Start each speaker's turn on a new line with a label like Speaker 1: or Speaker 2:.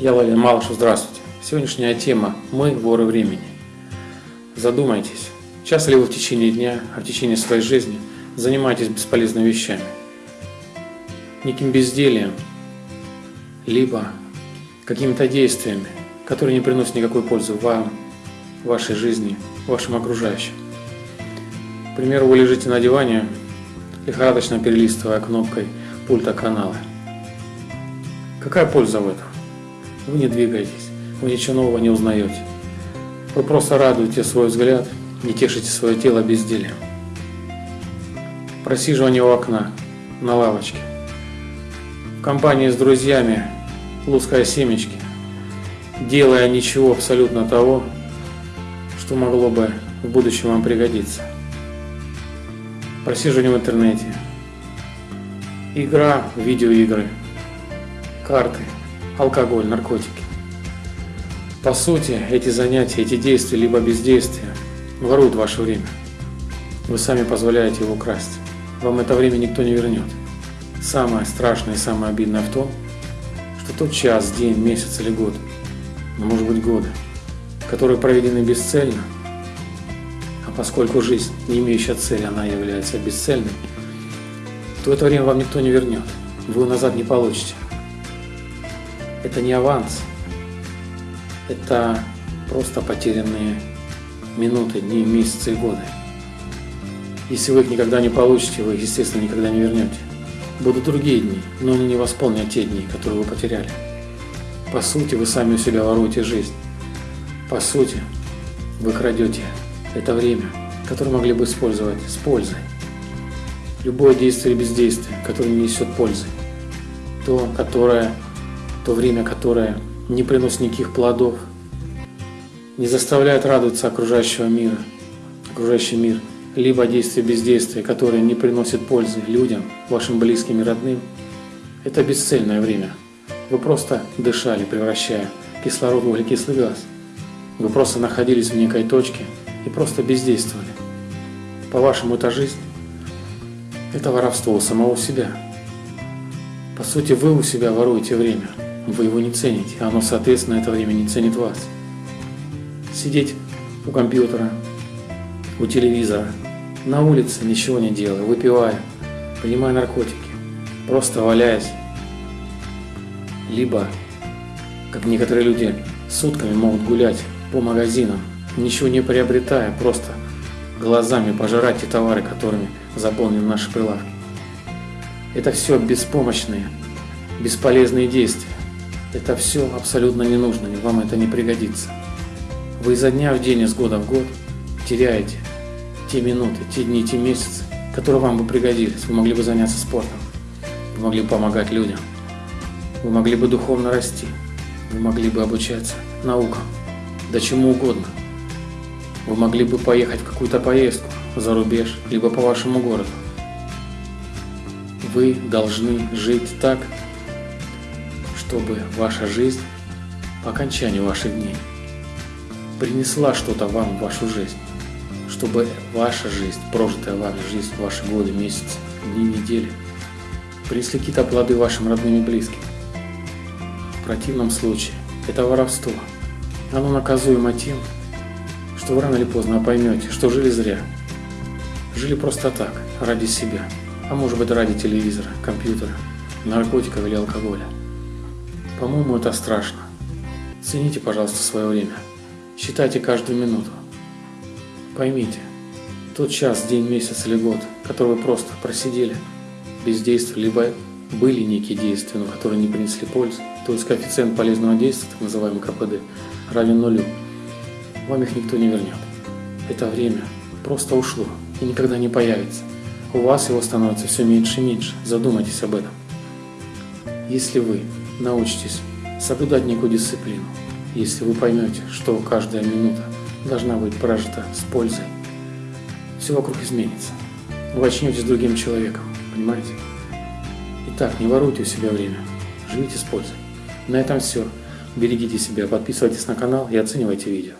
Speaker 1: Я Валерий Малышев, здравствуйте. Сегодняшняя тема «Мы воры времени». Задумайтесь, часто ли вы в течение дня, а в течение своей жизни занимаетесь бесполезными вещами? Неким бездельем, либо какими-то действиями, которые не приносят никакой пользы вам, вашей жизни, вашим окружающим. К примеру, вы лежите на диване, лихорадочно перелистывая кнопкой пульта канала. Какая польза в этом? Вы не двигаетесь, вы ничего нового не узнаете. Вы просто радуете свой взгляд, не тешите свое тело бездельем. Просиживание у окна, на лавочке. В компании с друзьями, луская семечки, делая ничего абсолютно того, что могло бы в будущем вам пригодиться. Просиживание в интернете, игра видеоигры, карты, алкоголь, наркотики. По сути, эти занятия, эти действия, либо бездействия воруют ваше время. Вы сами позволяете его красть. Вам это время никто не вернет. Самое страшное и самое обидное в том, что тот час, день, месяц или год, но может быть годы, которые проведены бесцельно, а поскольку жизнь, не имеющая цели, она является бесцельной, то это время вам никто не вернет. Вы назад не получите. Это не аванс, это просто потерянные минуты, дни, месяцы и годы. Если вы их никогда не получите, вы их, естественно, никогда не вернете. Будут другие дни, но они не восполнят те дни, которые вы потеряли. По сути, вы сами у себя воруете жизнь. По сути, вы крадете это время, которое могли бы использовать с пользой. Любое действие или бездействие, которое не несет пользы. То, которое, то время, которое не приносит никаких плодов, не заставляет радоваться окружающего мира, окружающий мир, либо действие бездействия, которое не приносит пользы людям, вашим близким и родным, это бесцельное время. Вы просто дышали, превращая кислород в углекислый газ. Вы просто находились в некой точке и просто бездействовали. По-вашему, это жизнь? Это воровство у самого себя. По сути, вы у себя воруете время. Вы его не цените, а оно, соответственно, это время не ценит вас. Сидеть у компьютера, у телевизора, на улице ничего не делая, выпивая, принимая наркотики, просто валяясь. Либо, как некоторые люди, сутками могут гулять по магазинам, ничего не приобретая, просто глазами пожирать те товары, которыми заполнены наши прилавки. Это все беспомощные, бесполезные действия. Это все абсолютно не нужно, и вам это не пригодится. Вы изо дня в день, из года в год теряете те минуты, те дни, те месяцы, которые вам бы пригодились. Вы могли бы заняться спортом, вы могли бы помогать людям, вы могли бы духовно расти, вы могли бы обучаться наукам, да чему угодно. Вы могли бы поехать в какую-то поездку за рубеж, либо по вашему городу. Вы должны жить так, чтобы ваша жизнь по окончанию ваших дней принесла что-то вам в вашу жизнь, чтобы ваша жизнь, прожитая вами жизнь, ваши годы, месяцы, дни, недели, принесли какие-то плоды вашим родным и близким. В противном случае это воровство. Оно наказуемо тем, что вы рано или поздно поймете, что жили зря. Жили просто так, ради себя, а может быть ради телевизора, компьютера, наркотиков или алкоголя. По-моему, это страшно. Цените, пожалуйста, свое время. Считайте каждую минуту. Поймите, тот час, день, месяц или год, который вы просто просидели, бездействовали, либо были некие действия, но которые не принесли пользы, то есть коэффициент полезного действия, так называемый КПД, равен нулю, вам их никто не вернет. Это время просто ушло и никогда не появится. У вас его становится все меньше и меньше. Задумайтесь об этом. Если вы научитесь соблюдать некую дисциплину, если вы поймете, что каждая минута должна быть прожита с пользой, все вокруг изменится. Вы очнетесь другим человеком, понимаете? Итак, не воруйте у себя время, живите с пользой. На этом все. Берегите себя, подписывайтесь на канал и оценивайте видео.